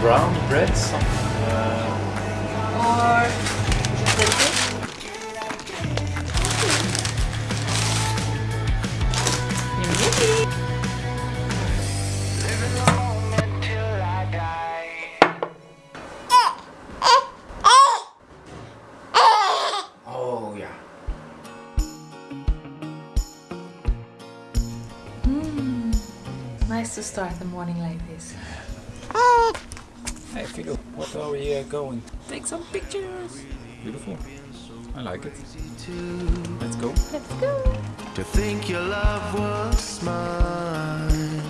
brown bread, some, uh, Or Filou, what are we uh, going? Take some pictures. Beautiful. I like it. Let's go. Let's go. To think your love was mine,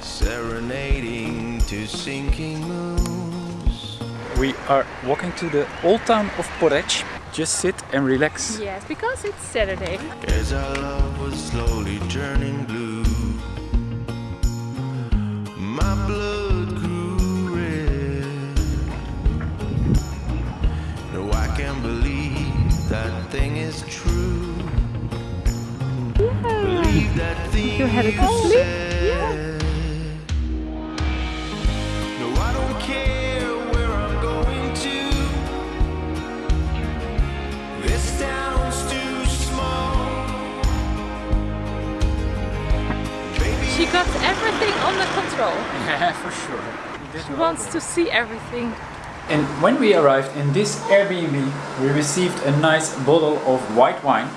serenading to sinking moons. We are walking to the old town of Porec. Just sit and relax. Yes, because it's Saturday. As our love was slowly turning blue, my blood thing is true. Believe that thing You had a good sleep? said. No, I don't care where I'm going to. This town's too small. Baby, She got everything under control. Yeah, for sure. She wants to see everything. And when we arrived in this Airbnb, we received a nice bottle of white wine.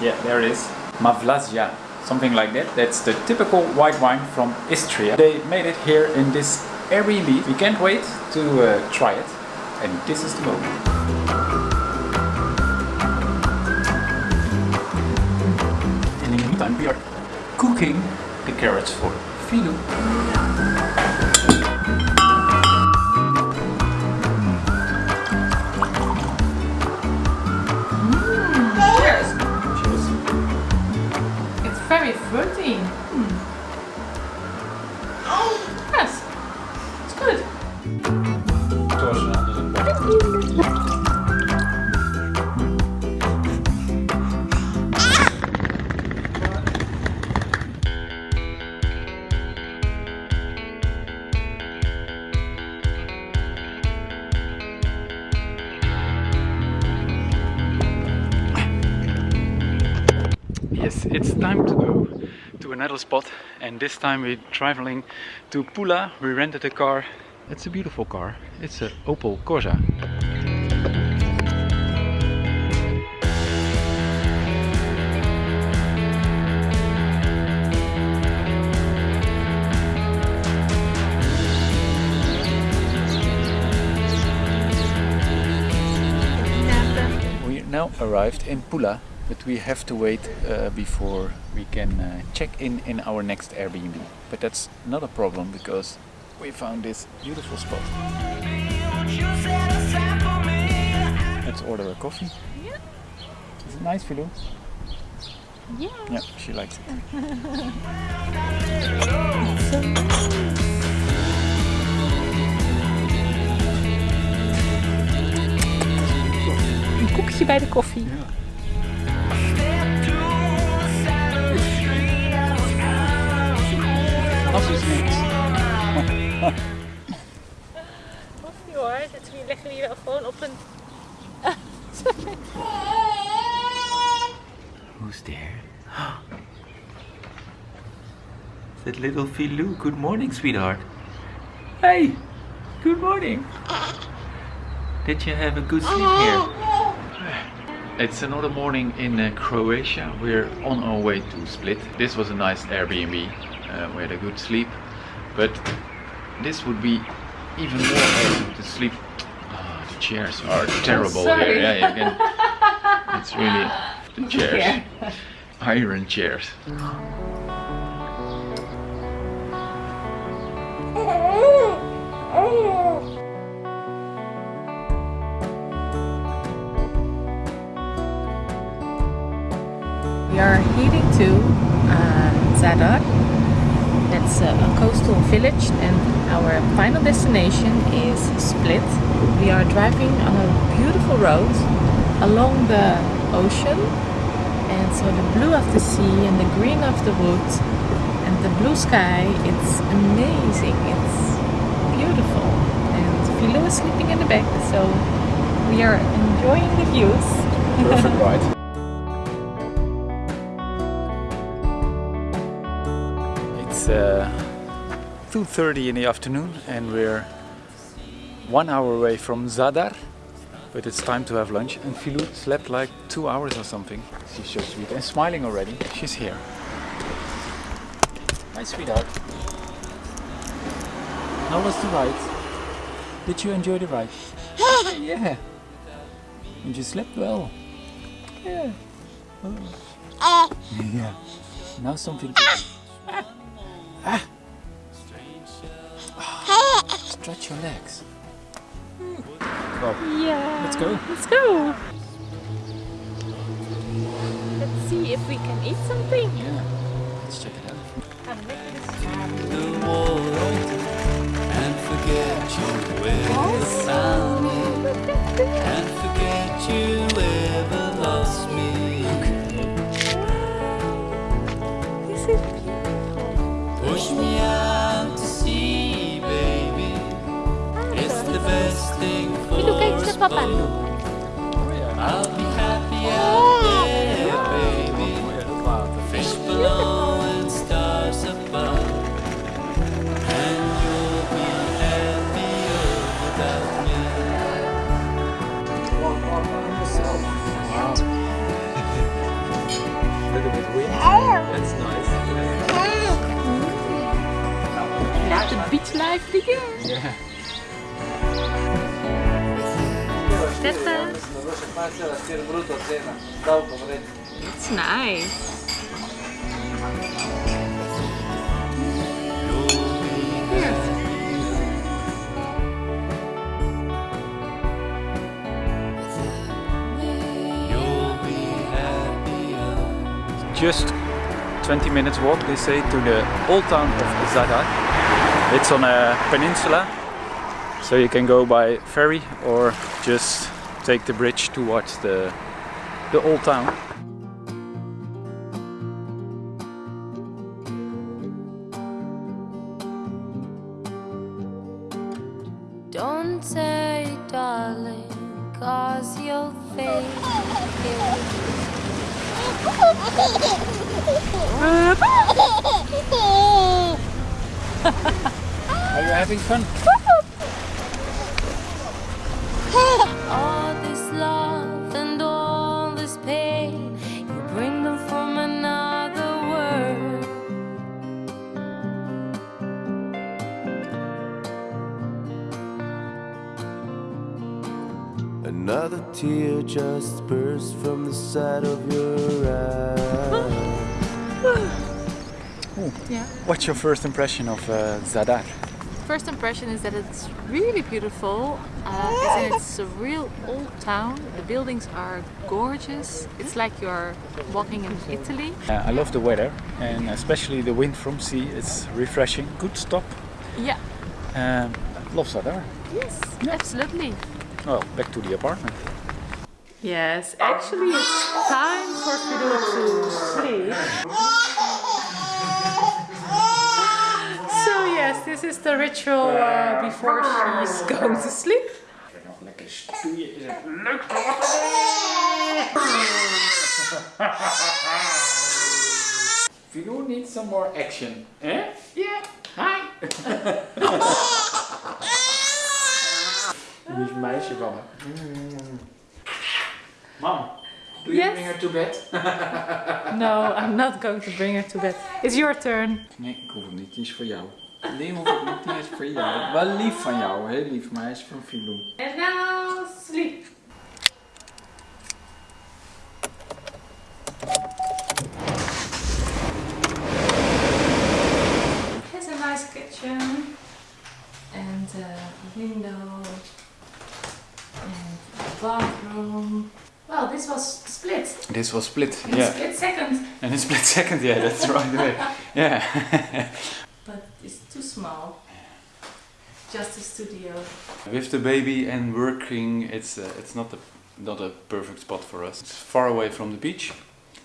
Yeah, there it is. Malvazija, something like that. That's the typical white wine from Istria. They made it here in this Airbnb. We can't wait to uh, try it. And this is the moment. And in the meantime, we are cooking the carrots for Filou. Time to go to another spot and this time we're traveling to Pula. We rented a car. It's a beautiful car. It's an Opel Corsa. We now arrived in Pula, but we have to wait uh, before we can uh, check in in our next Airbnb. But that's not a problem because we found this beautiful spot. Let's order a coffee. Yeah. Is it nice, Filou? Yeah. Yeah, she likes it. Een koekje bij de koffie. Als Who's there? that little Filou. Good morning, sweetheart. Hey, good morning. Did you have a good sleep here? It's another morning in uh, Croatia. We're on our way to Split. This was a nice Airbnb. Uh, we had a good sleep, but this would be even more awesome to sleep. Ah, the chairs are terrible here. sorry. Yeah, you can. It's really the chairs, iron chairs. We are heading to uh, Zadar. That's a, a coastal village and our final destination is Split. We are driving on a beautiful road along the ocean and so the blue of the sea and the green of the woods and and the blue sky, it's amazing. It's beautiful. And Filou is sleeping in the back, so we are enjoying the views. Perfect ride. It's uh, 2.30 in the afternoon and we're one hour away from Zadar. But it's time to have lunch and Filou slept like two hours or something. She's so sweet and smiling already. She's here. Hi sweetheart. How was the ride? Did you enjoy the ride? yeah. And you slept well. Yeah. Oh. Yeah. Now something. To... Ah. Ah. Stretch your legs. Well, Yeah. Let's go. Let's go. Let's see if we can eat something. yeah. Let's check it out. the wall and forget you ever found me and forget Filou, kijk It's nice. You'll be. Just 20 minutes walk, they say, to the old town of Zadar. It's on a peninsula, so you can go by ferry or just take the bridge towards the the old town. Don't say, darling, cause you'll fade. Are you having fun? Another tear just burst from the side of your eye. Yeah. What's your first impression of uh, Zadar? First impression is that it's really beautiful. Uh, it's a real old town. The buildings are gorgeous. It's like you're walking in Italy. Uh, I love the weather and especially the wind from sea. It's refreshing. Good stop. Yeah. Um, love Zadar. Yes. Absolutely. Well, back to the apartment. Yes, actually it's time for Fido to sleep. So yes, this is the ritual uh, before she's going to sleep. Lekker stoeien is het leuk. Filou needs some more action. Eh? Yeah. Hi. Lief meisje van me. Mam, do you Yes? bring her to bed? No, I'm not going to bring her to bed. It's your turn. Nee, ik hoef het niet. Die is voor jou. Nee, hoef ik niet. Die is voor jou. Wel lief van jou, heel lief. Maar hij is van Filou. And now sleep. It's a nice kitchen and a window bathroom. Well, this was split. This was split. In a Yeah. split second. And a split second. Yeah, that's right way. Yeah. But it's too small. Just a studio. With the baby and working, it's uh, it's not a not a perfect spot for us. It's far away from the beach,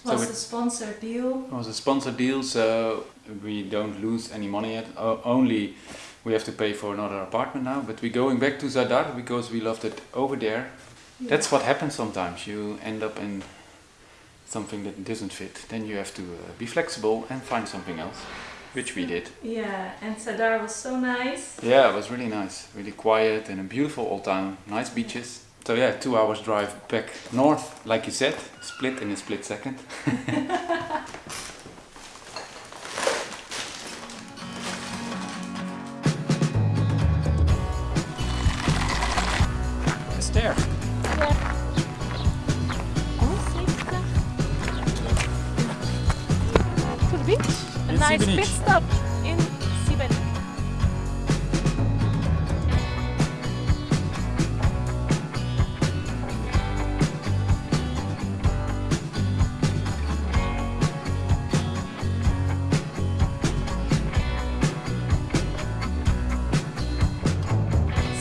So was a sponsored deal. It was a sponsored deal, so we don't lose any money yet. O- only we have to pay for another apartment now. But we're going back to Zadar because we loved it over there. That's what happens sometimes. You end up in something that doesn't fit. Then you have to uh, be flexible and find something else, which we did. Yeah, and Zadar was so nice. Yeah, it was really nice. Really quiet and a beautiful old town. Nice beaches. So yeah, two hours drive back north, like you said, split in a split second. nice Šibenik. pit stop in Šibenik.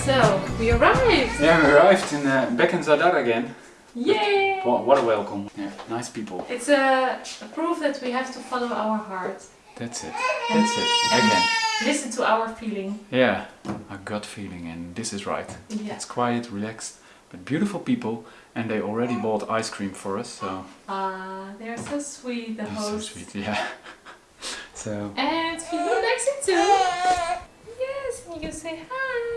So, we arrived! Yeah, we arrived in uh, back in Zadar again. Yay! What, what a welcome. Yeah, nice people. It's a, a proof that we have to follow our heart. That's it. That's it. Again. Listen to our feeling. Yeah, a gut feeling, and this is right. Yeah. It's quiet, relaxed, but beautiful people, and they already bought ice cream for us, so Ah, they're so sweet, the so hosts. sweet. Yeah. so And Filou likes it too. Yes, and you say hi.